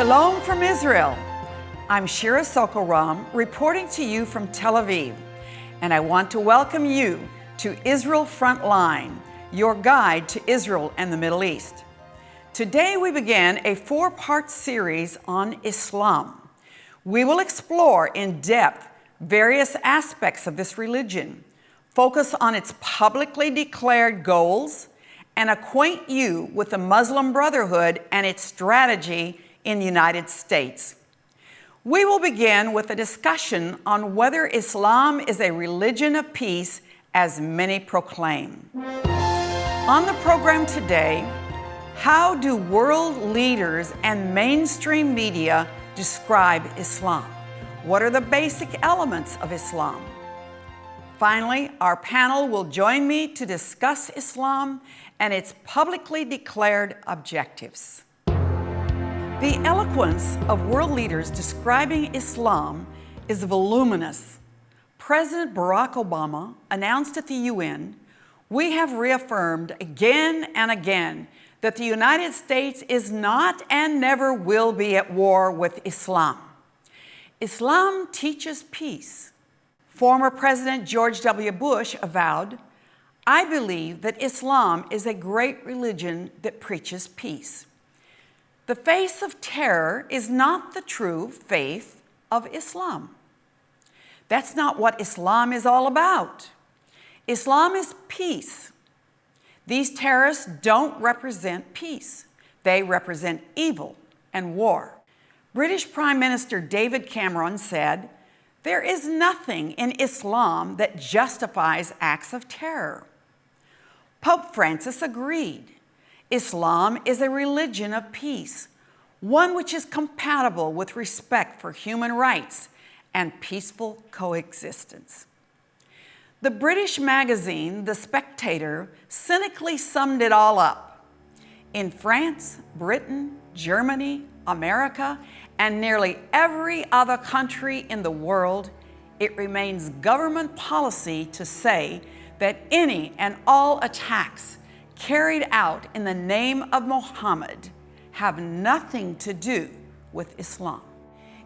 Shalom from Israel. I'm Shira Sorko-Ram reporting to you from Tel Aviv, and I want to welcome you to Israel Frontline, your guide to Israel and the Middle East. Today we begin a four-part series on Islam. We will explore in depth various aspects of this religion, focus on its publicly declared goals, and acquaint you with the Muslim Brotherhood and its strategy in the United States. We will begin with a discussion on whether Islam is a religion of peace as many proclaim. On the program today, how do world leaders and mainstream media describe Islam? What are the basic elements of Islam? Finally, our panel will join me to discuss Islam and its publicly declared objectives. The eloquence of world leaders describing Islam is voluminous. President Barack Obama announced at the UN, we have reaffirmed again and again that the United States is not and never will be at war with Islam. Islam teaches peace. Former President George W. Bush avowed, I believe that Islam is a great religion that preaches peace. The face of terror is not the true faith of Islam. That's not what Islam is all about. Islam is peace. These terrorists don't represent peace. They represent evil and war. British Prime Minister David Cameron said, there is nothing in Islam that justifies acts of terror. Pope Francis agreed. Islam is a religion of peace, one which is compatible with respect for human rights and peaceful coexistence. The British magazine, The Spectator, cynically summed it all up. In France, Britain, Germany, America, and nearly every other country in the world, it remains government policy to say that any and all attacks carried out in the name of Muhammad have nothing to do with Islam.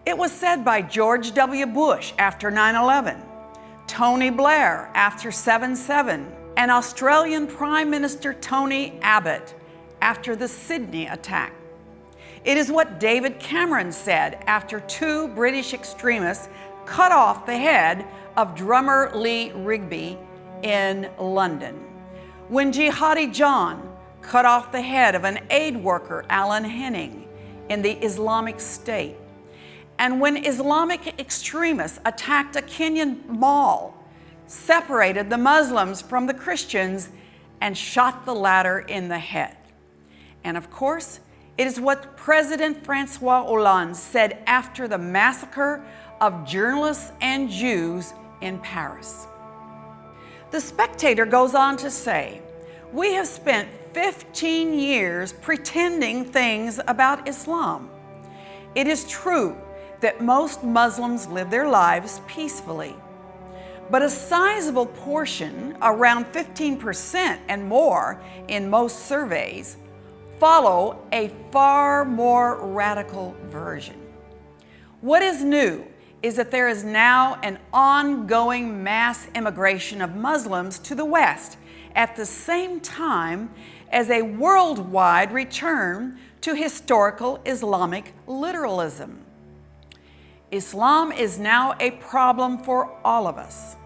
It was said by George W. Bush after 9 11 Tony Blair after 7-7, and Australian Prime Minister Tony Abbott after the Sydney attack. It is what David Cameron said after two British extremists cut off the head of drummer Lee Rigby in London. When Jihadi John cut off the head of an aid worker, Alan Henning, in the Islamic State. And when Islamic extremists attacked a Kenyan mall, separated the Muslims from the Christians, and shot the latter in the head. And of course, it is what President Francois Hollande said after the massacre of journalists and Jews in Paris. The Spectator goes on to say, we have spent 15 years pretending things about Islam. It is true that most Muslims live their lives peacefully. But a sizable portion, around 15% and more in most surveys, follow a far more radical version. What is new is that there is now an ongoing mass immigration of Muslims to the West at the same time as a worldwide return to historical Islamic literalism. Islam is now a problem for all of us.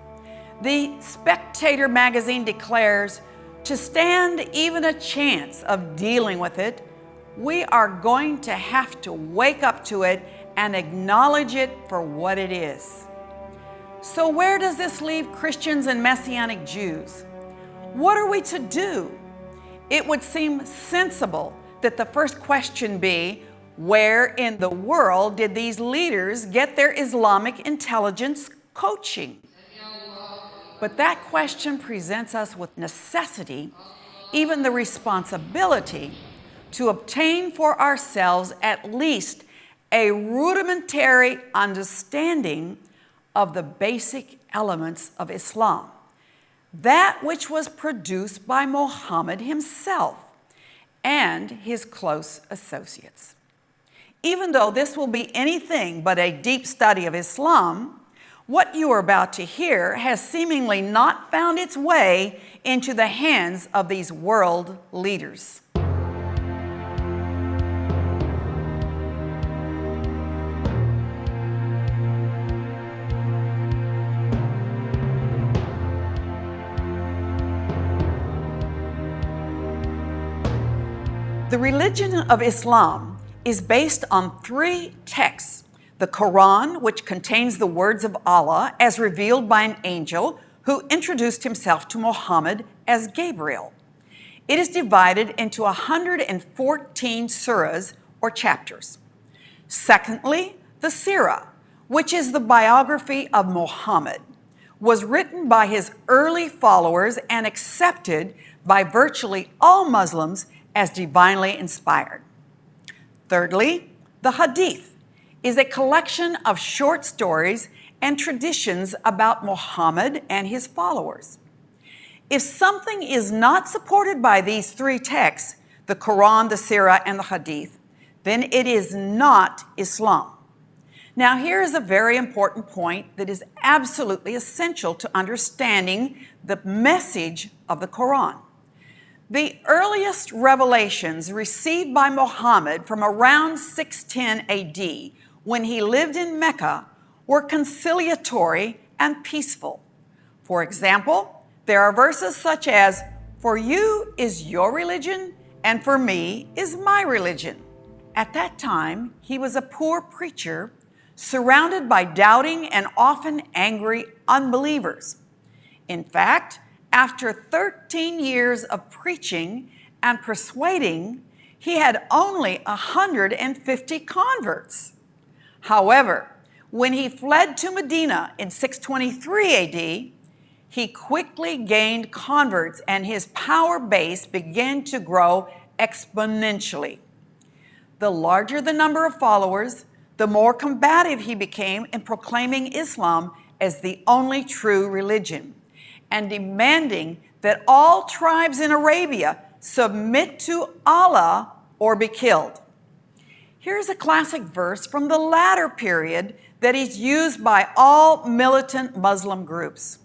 The Spectator magazine declares, to stand even a chance of dealing with it, we are going to have to wake up to it and acknowledge it for what it is. So where does this leave Christians and Messianic Jews? What are we to do? It would seem sensible that the first question be, where in the world did these leaders get their Islamic intelligence coaching? But that question presents us with necessity, even the responsibility, to obtain for ourselves at least a rudimentary understanding of the basic elements of Islam, that which was produced by Muhammad himself and his close associates. Even though this will be anything but a deep study of Islam, what you are about to hear has seemingly not found its way into the hands of these world leaders. The religion of Islam is based on three texts. The Quran, which contains the words of Allah as revealed by an angel who introduced himself to Muhammad as Gabriel. It is divided into 114 surahs or chapters. Secondly, the Sirah, which is the biography of Muhammad, was written by his early followers and accepted by virtually all Muslims as divinely inspired. Thirdly, the Hadith is a collection of short stories and traditions about Muhammad and his followers. If something is not supported by these three texts, the Quran, the Sirah, and the Hadith, then it is not Islam. Now, here is a very important point that is absolutely essential to understanding the message of the Quran. The earliest revelations received by Muhammad from around 610 AD, when he lived in Mecca, were conciliatory and peaceful. For example, there are verses such as, For you is your religion, and for me is my religion. At that time, he was a poor preacher surrounded by doubting and often angry unbelievers. In fact, after 13 years of preaching and persuading, he had only 150 converts. However, when he fled to Medina in 623 AD, he quickly gained converts and his power base began to grow exponentially. The larger the number of followers, the more combative he became in proclaiming Islam as the only true religion and demanding that all tribes in Arabia submit to Allah or be killed. Here's a classic verse from the latter period that is used by all militant Muslim groups.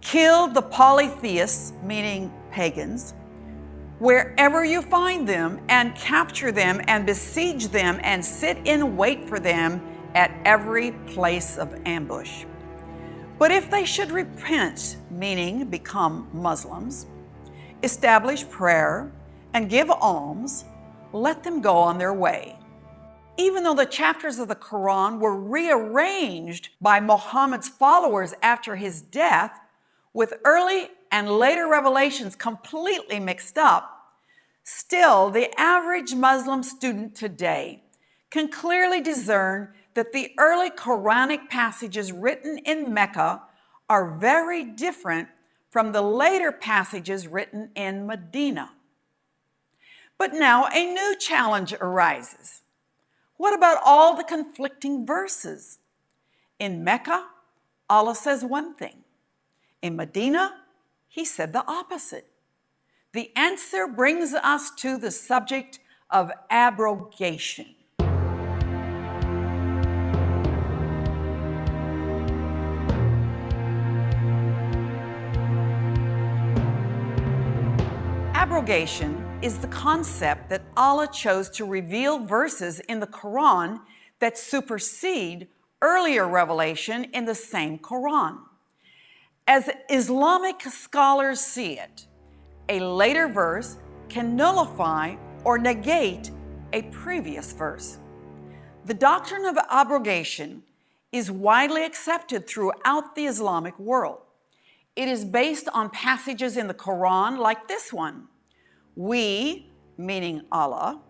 Kill the polytheists, meaning pagans, wherever you find them, and capture them and besiege them and sit in wait for them at every place of ambush. But if they should repent, meaning become Muslims, establish prayer, and give alms, let them go on their way. Even though the chapters of the Quran were rearranged by Muhammad's followers after his death, with early and later revelations completely mixed up, still the average Muslim student today can clearly discern that the early Quranic passages written in Mecca are very different from the later passages written in Medina. But now a new challenge arises. What about all the conflicting verses? In Mecca, Allah says one thing. In Medina, he said the opposite. The answer brings us to the subject of abrogation. Abrogation is the concept that Allah chose to reveal verses in the Quran that supersede earlier revelation in the same Quran. As Islamic scholars see it, a later verse can nullify or negate a previous verse. The doctrine of abrogation is widely accepted throughout the Islamic world. It is based on passages in the Quran like this one. We, meaning Allah,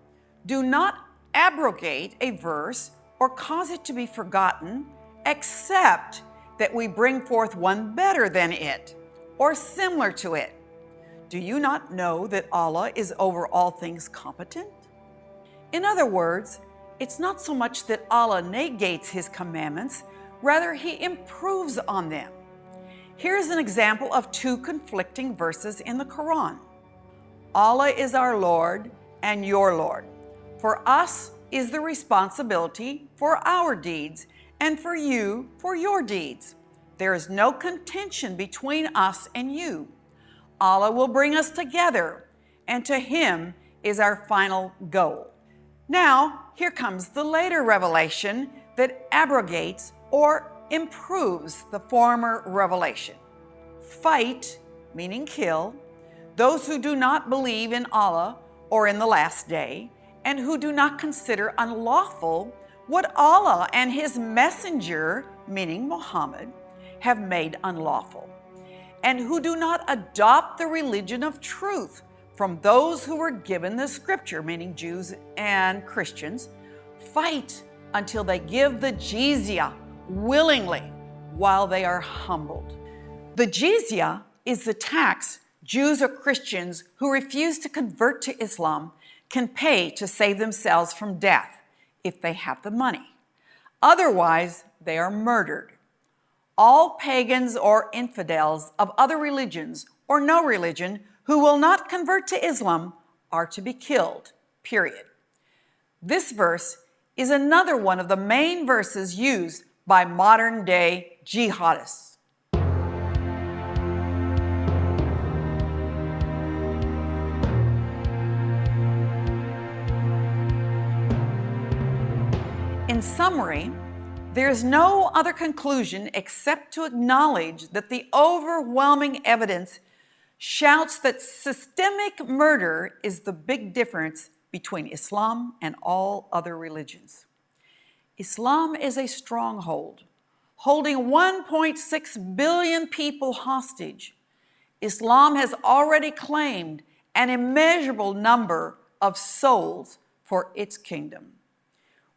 do not abrogate a verse or cause it to be forgotten, except that we bring forth one better than it or similar to it. Do you not know that Allah is over all things competent? In other words, it's not so much that Allah negates His commandments, rather, He improves on them. Here's an example of two conflicting verses in the Quran. Allah is our Lord and your Lord. For us is the responsibility for our deeds and for you for your deeds. There is no contention between us and you. Allah will bring us together, and to Him is our final goal. Now, here comes the later revelation that abrogates or improves the former revelation. Fight, meaning kill, those who do not believe in Allah or in the last day, and who do not consider unlawful what Allah and His messenger, meaning Muhammad, have made unlawful, and who do not adopt the religion of truth from those who were given the scripture, meaning Jews and Christians, fight until they give the jizya willingly while they are humbled. The jizya is the tax Jews or Christians who refuse to convert to Islam can pay to save themselves from death if they have the money. Otherwise, they are murdered. All pagans or infidels of other religions or no religion who will not convert to Islam are to be killed, period. This verse is another one of the main verses used by modern day jihadists. Summary, there is no other conclusion except to acknowledge that the overwhelming evidence shouts that systemic murder is the big difference between Islam and all other religions. Islam is a stronghold, holding 1.6 billion people hostage. Islam has already claimed an immeasurable number of souls for its kingdom.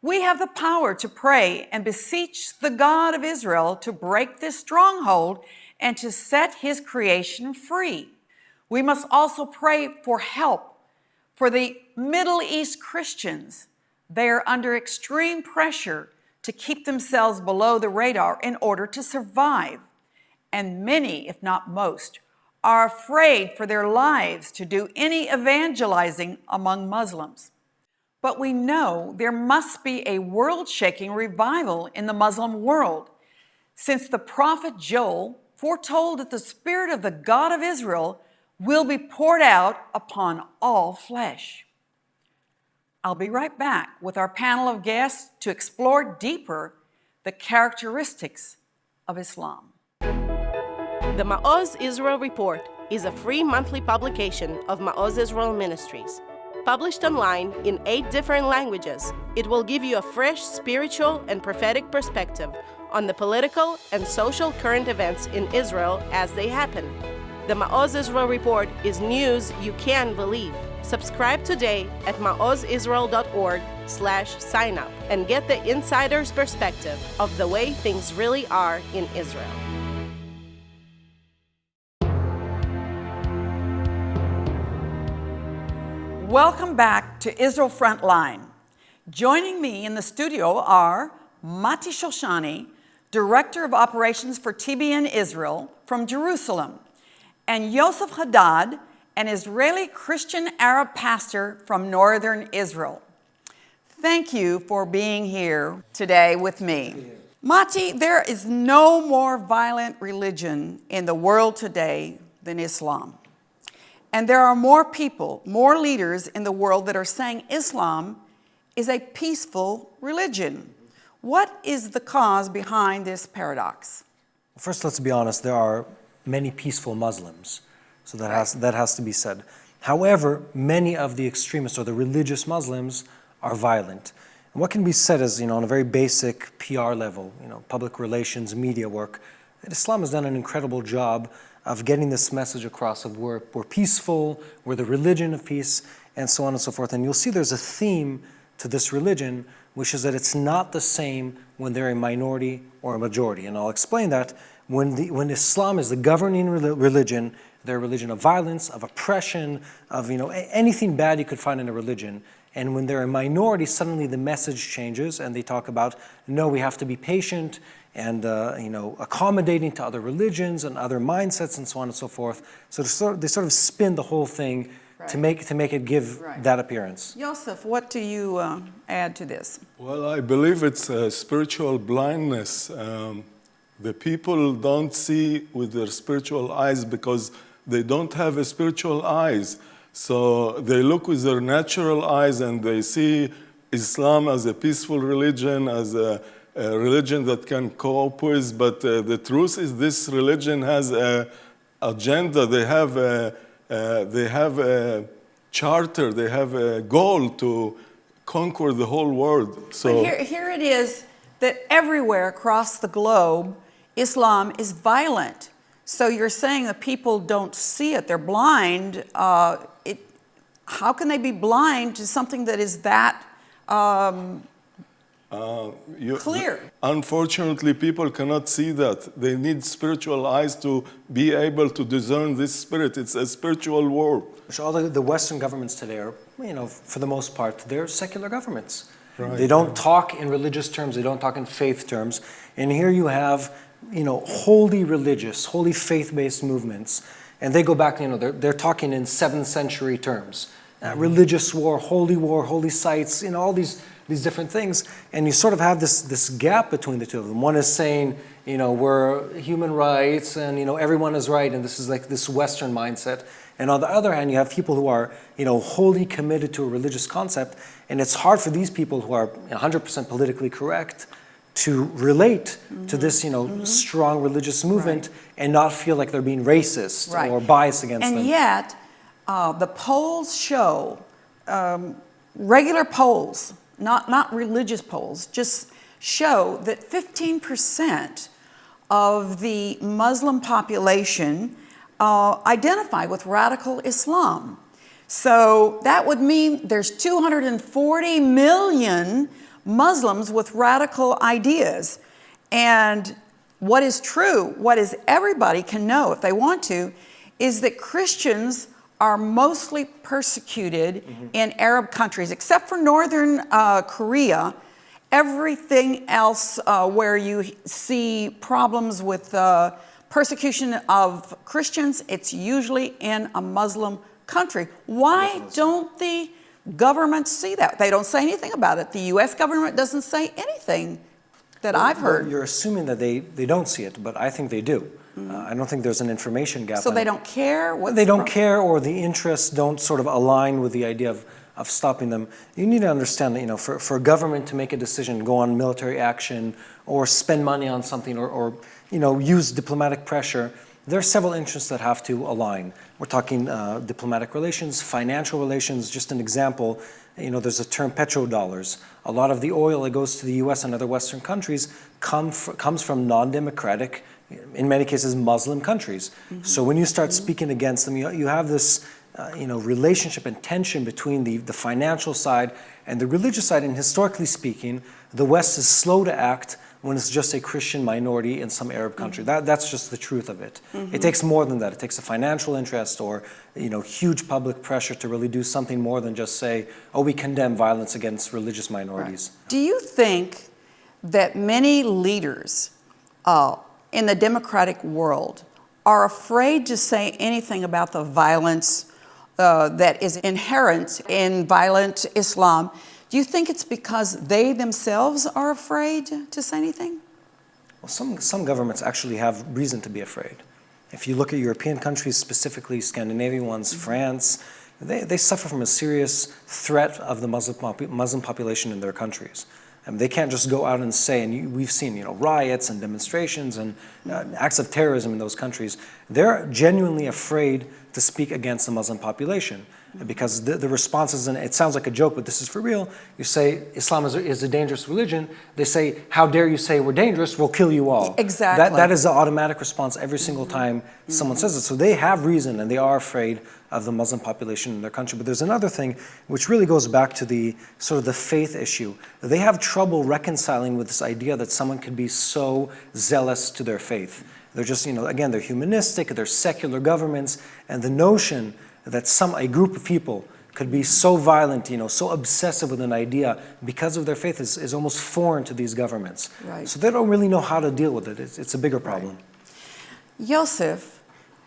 We have the power to pray and beseech the God of Israel to break this stronghold and to set his creation free. We must also pray for help for the Middle East Christians. They are under extreme pressure to keep themselves below the radar in order to survive. And many, if not most, are afraid for their lives to do any evangelizing among Muslims. But we know there must be a world-shaking revival in the Muslim world, since the prophet Joel foretold that the Spirit of the God of Israel will be poured out upon all flesh. I'll be right back with our panel of guests to explore deeper the characteristics of Islam. The Ma'oz Israel Report is a free monthly publication of Ma'oz Israel Ministries. Published online in eight different languages, it will give you a fresh spiritual and prophetic perspective on the political and social current events in Israel as they happen. The Ma'oz Israel Report is news you can believe. Subscribe today at maozisrael.org slash sign up and get the insider's perspective of the way things really are in Israel. Welcome back to Israel Frontline. Joining me in the studio are Mati Shoshani, Director of Operations for TBN Israel from Jerusalem, and Yosef Haddad, an Israeli Christian Arab pastor from Northern Israel. Thank you for being here today with me. Mati, there is no more violent religion in the world today than Islam. And there are more people, more leaders in the world that are saying Islam is a peaceful religion. What is the cause behind this paradox? First, let's be honest, there are many peaceful Muslims. So that, has, that has to be said. However, many of the extremists or the religious Muslims are violent. And what can be said is, you know, on a very basic PR level, you know, public relations, media work, that Islam has done an incredible job of getting this message across of we're, we're peaceful, we're the religion of peace, and so on and so forth. And you'll see there's a theme to this religion, which is that it's not the same when they're a minority or a majority. And I'll explain that. When, the, when Islam is the governing religion, they're a religion of violence, of oppression, of you know, anything bad you could find in a religion. And when they're a minority, suddenly the message changes and they talk about, no, we have to be patient, and uh, you know, accommodating to other religions and other mindsets and so on and so forth. So they sort, of, they sort of spin the whole thing Right. to make to make it give Right. that appearance. Joseph, what do you uh, add to this? Well, I believe it's uh, spiritual blindness. Um, the people don't see with their spiritual eyes because they don't have a spiritual eyes. So they look with their natural eyes and they see Islam as a peaceful religion, as a, a religion that can cope with. But uh, the truth is, this religion has a agenda. They have a, they have a charter. They have a goal to conquer the whole world. So here, here it is that everywhere across the globe, Islam is violent. So you're saying that people don't see it, they're blind. Uh, it, how can they be blind to something that is that um, You- Clear. Unfortunately, people cannot see that. They need spiritual eyes to be able to discern this spirit. It's a spiritual world. Which all the, the Western governments today are, you know, for the most part, they're secular governments. Right, they don't talk in religious terms, they don't talk in faith terms. And here you have, you know, wholly religious, wholly faith-based movements. And they go back, you know, they're, they're talking in seventh century terms. Uh, religious war, holy war, holy sites, you know, all these, these different things. And you sort of have this, this gap between the two of them. One is saying, you know, we're human rights and, you know, everyone is right. And this is like this Western mindset. And on the other hand, you have people who are, you know, wholly committed to a religious concept. And it's hard for these people who are 100% politically correct to relate to this, you know, strong religious movement and not feel like they're being racist Right. or biased against and them. And yet, uh, the polls show, um, regular polls, not, not religious polls, just show that 15% of the Muslim population uh, identify with radical Islam. So that would mean there's 240 million Muslims with radical ideas. And what is true, what is everybody can know if they want to, is that Christians are mostly persecuted in Arab countries, except for northern uh, Korea. Everything else uh, where you see problems with uh, persecution of Christians, it's usually in a Muslim country. Why don't the governments see that? They don't say anything about it. The US government doesn't say anything that I've Well, heard. You're assuming that they, they don't see it, but I think they do. Uh, I don't think there's an information gap. So they it. don't care? What's They don't care or the interests don't sort of align with the idea of, of stopping them. You need to understand that, you know, for, for a government to make a decision, go on military action or spend money on something or, or you know, use diplomatic pressure, there are several interests that have to align. We're talking uh, diplomatic relations, financial relations, just an example, you know, there's a term petrodollars. A lot of the oil that goes to the US and other Western countries come comes from non-democratic, in many cases, Muslim countries. So when you start speaking against them, you, you have this, uh, you know, relationship and tension between the, the financial side and the religious side. And historically speaking, the West is slow to act when it's just a Christian minority in some Arab country. That, that's just the truth of it. It takes more than that. It takes a financial interest or, you know, huge public pressure to really do something more than just say, oh, we condemn violence against religious minorities. Do you think that many leaders uh, in the democratic world are afraid to say anything about the violence uh, that is inherent in violent Islam? Do you think it's because they themselves are afraid to say anything? Well, some, some governments actually have reason to be afraid. If you look at European countries, specifically Scandinavian ones, France, they, they suffer from a serious threat of the Muslim, popu- Muslim population in their countries. And they can't just go out and say, and you, we've seen you know, riots and demonstrations and uh, acts of terrorism in those countries. They're genuinely afraid to speak against the Muslim population because the, the response is, and it sounds like a joke, but this is for real. You say Islam is a, is a dangerous religion. They say, how dare you say we're dangerous, we'll kill you all. Exactly. That, that is the automatic response every single time someone says it. So they have reason and they are afraid of the Muslim population in their country. But there's another thing which really goes back to the sort of the faith issue. They have trouble reconciling with this idea that someone could be so zealous to their faith. They're just, you know, again, they're humanistic, they're secular governments, and the notion that some, a group of people could be so violent, you know, so obsessive with an idea because of their faith is, is almost foreign to these governments. Right. So they don't really know how to deal with it. It's, it's a bigger problem. Yosef,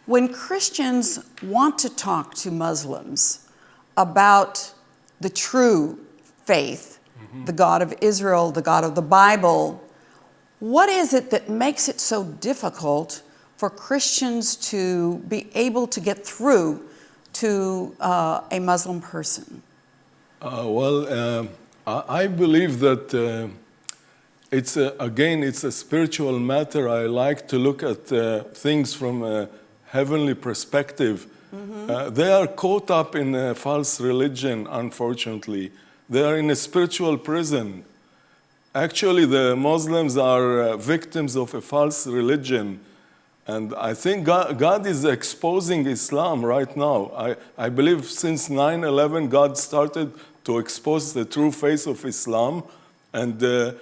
When Christians want to talk to Muslims about the true faith, mm-hmm. the God of Israel, the God of the Bible, what is it that makes it so difficult for Christians to be able to get through to uh, a Muslim person? Uh, well, uh, I, I believe that uh, it's a, again it's a spiritual matter. I like to look at uh, things from a heavenly perspective. Uh, they are caught up in a false religion, unfortunately. They are in a spiritual prison. Actually, the Muslims are uh, victims of a false religion. And I think God, God is exposing Islam right now. I, I believe since 9 11, God started to expose the true face of Islam. And uh,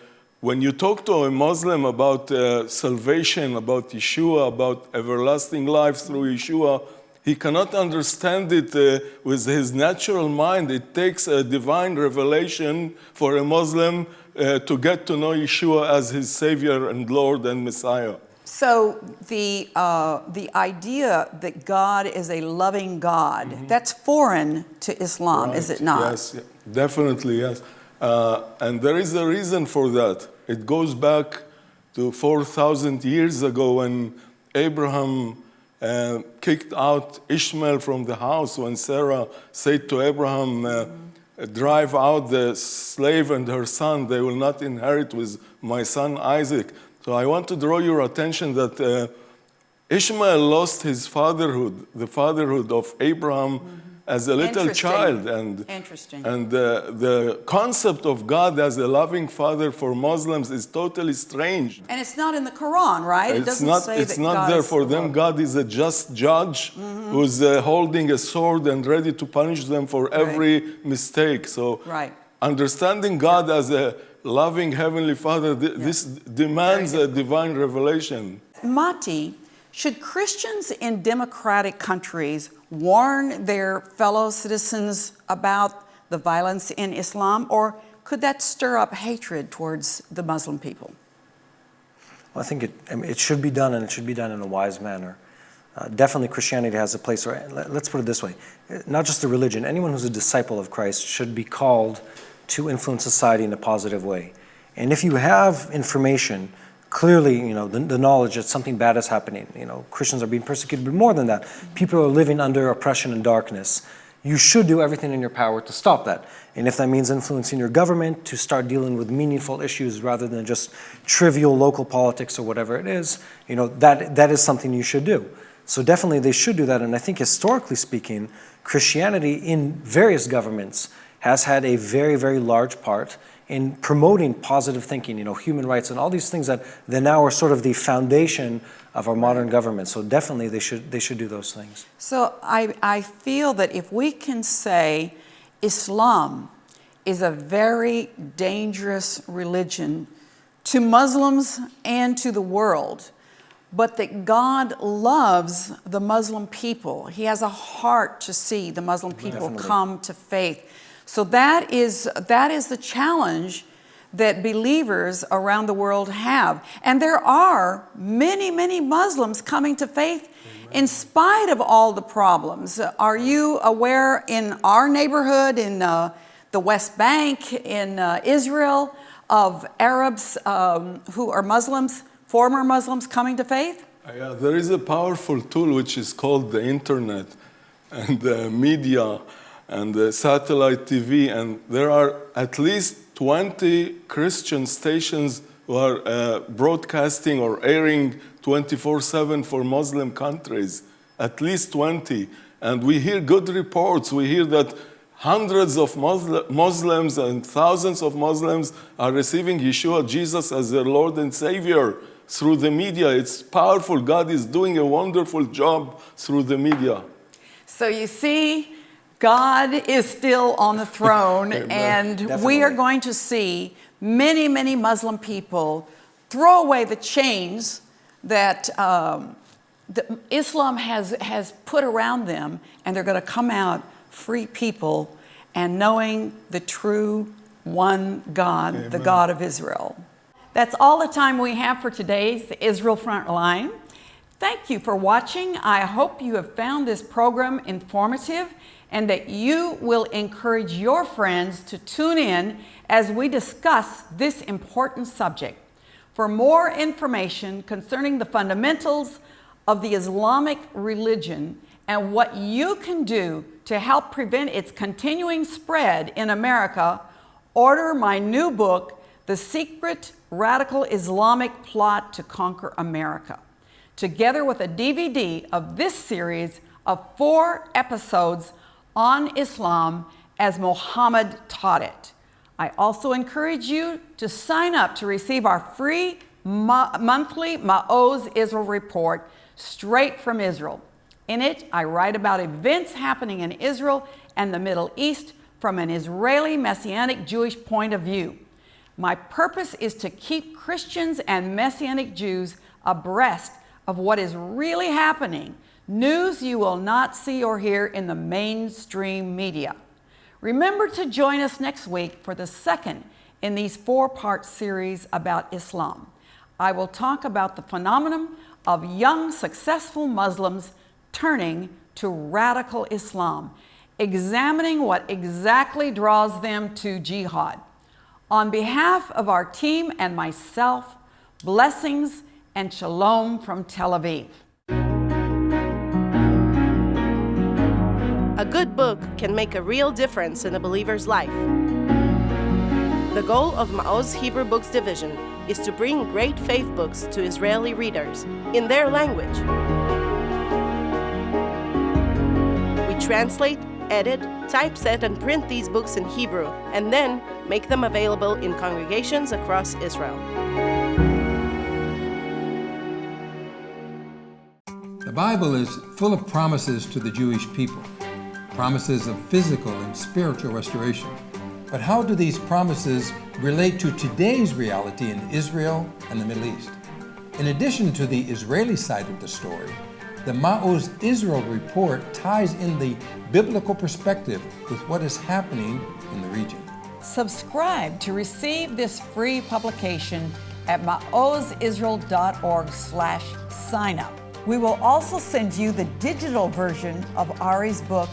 when you talk to a Muslim about uh, salvation, about Yeshua, about everlasting life through Yeshua, he cannot understand it uh, with his natural mind. It takes a divine revelation for a Muslim uh, to get to know Yeshua as his Savior and Lord and Messiah. So the uh, the idea that God is a loving God that's foreign to Islam, is it not? Yes, definitely, yes. Uh, and there is a reason for that. It goes back to 4,000 years ago when Abraham uh, kicked out Ishmael from the house, when Sarah said to Abraham, uh, Drive out the slave and her son, they will not inherit with my son Isaac. So I want to draw your attention that uh, Ishmael lost his fatherhood, the fatherhood of Abraham as a little child. And, Interesting. and uh, the concept of God as a loving father for Muslims is totally strange. And it's not in the Quran, right? it It's doesn't not, say it's not God there for the them. God is a just judge Mm-hmm. who's uh, holding a sword and ready to punish them for every mistake. So, Right. Understanding God as a loving Heavenly Father, th- this demands a divine revelation. Mati, should Christians in democratic countries warn their fellow citizens about the violence in Islam, or could that stir up hatred towards the Muslim people? Well, I think it, I mean, it should be done, and it should be done in a wise manner. Uh, definitely, Christianity has a place where, let- let's put it this way uh, not just the religion, anyone who's a disciple of Christ should be called to influence society in a positive way. And if you have information, clearly, you know, the, the knowledge that something bad is happening, you know, Christians are being persecuted, but more than that, people are living under oppression and darkness. You should do everything in your power to stop that. And if that means influencing your government to start dealing with meaningful issues rather than just trivial local politics or whatever it is, you know, that, that is something you should do. So definitely they should do that. And I think historically speaking, Christianity in various governments has had a very, very large part in promoting positive thinking, you know, human rights and all these things that, that now are sort of the foundation of our modern government. So definitely they should, they should do those things. So I, I feel that if we can say Islam is a very dangerous religion to Muslims and to the world, but that God loves the Muslim people. He has a heart to see the Muslim oh, people Definitely. come to faith. So that is, that is the challenge that believers around the world have. And there are many, many Muslims coming to faith in spite of all the problems. Are you aware in our neighborhood, in uh, the West Bank, in uh, Israel, of Arabs um, who are Muslims, former Muslims coming to faith? Uh, Yeah, there is a powerful tool which is called the internet and the media and the satellite TV, and there are at least 20 Christian stations who are uh, broadcasting or airing 24 7 for Muslim countries. At least 20. And we hear good reports. We hear that hundreds of Musli- Muslims and thousands of Muslims are receiving Yeshua, Jesus, as their Lord and Savior through the media. It's powerful. God is doing a wonderful job through the media. So you see, God is still on the throne, and we are going to see many, many Muslim people throw away the chains that, um, that Islam has, has put around them, and they're going to come out free people and knowing the true one God, the God of Israel. That's all the time we have for today's Israel Frontline. Thank you for watching. I hope you have found this program informative and that you will encourage your friends to tune in as we discuss this important subject. For more information concerning the fundamentals of the Islamic religion and what you can do to help prevent its continuing spread in America, order my new book, The Secret Radical Islamic Plot to Conquer America, together with a DVD of this series of four episodes on Islam as Muhammad taught it. I also encourage you to sign up to receive our free mo monthly Ma'oz Israel report straight from Israel. In it, I write about events happening in Israel and the Middle East from an Israeli Messianic Jewish point of view. My purpose is to keep Christians and Messianic Jews abreast of what is really happening, news you will not see or hear in the mainstream media. Remember to join us next week for the second in these four-part series about Islam. I will talk about the phenomenon of young, successful Muslims turning to radical Islam, examining what exactly draws them to jihad. On behalf of our team and myself, blessings and shalom from Tel Aviv. Good book can make a real difference in a believer's life. The goal of Ma'oz Hebrew Books Division is to bring great faith books to Israeli readers in their language. We translate, edit, typeset, and print these books in Hebrew, and then make them available in congregations across Israel. The Bible is full of promises to the Jewish people, promises of physical and spiritual restoration. But how do these promises relate to today's reality in Israel and the Middle East? In addition to the Israeli side of the story, the Ma'oz Israel report ties in the biblical perspective with what is happening in the region. Subscribe to receive this free publication at maozisrael.org slash sign up. We will also send you the digital version of Ari's book,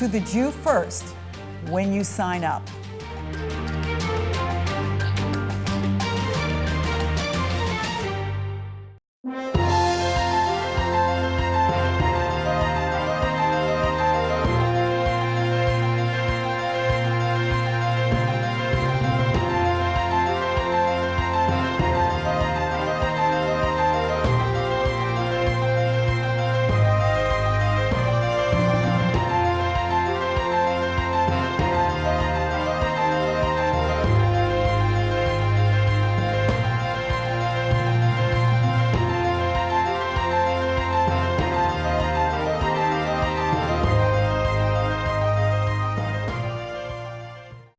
To the Jew First, when you sign up.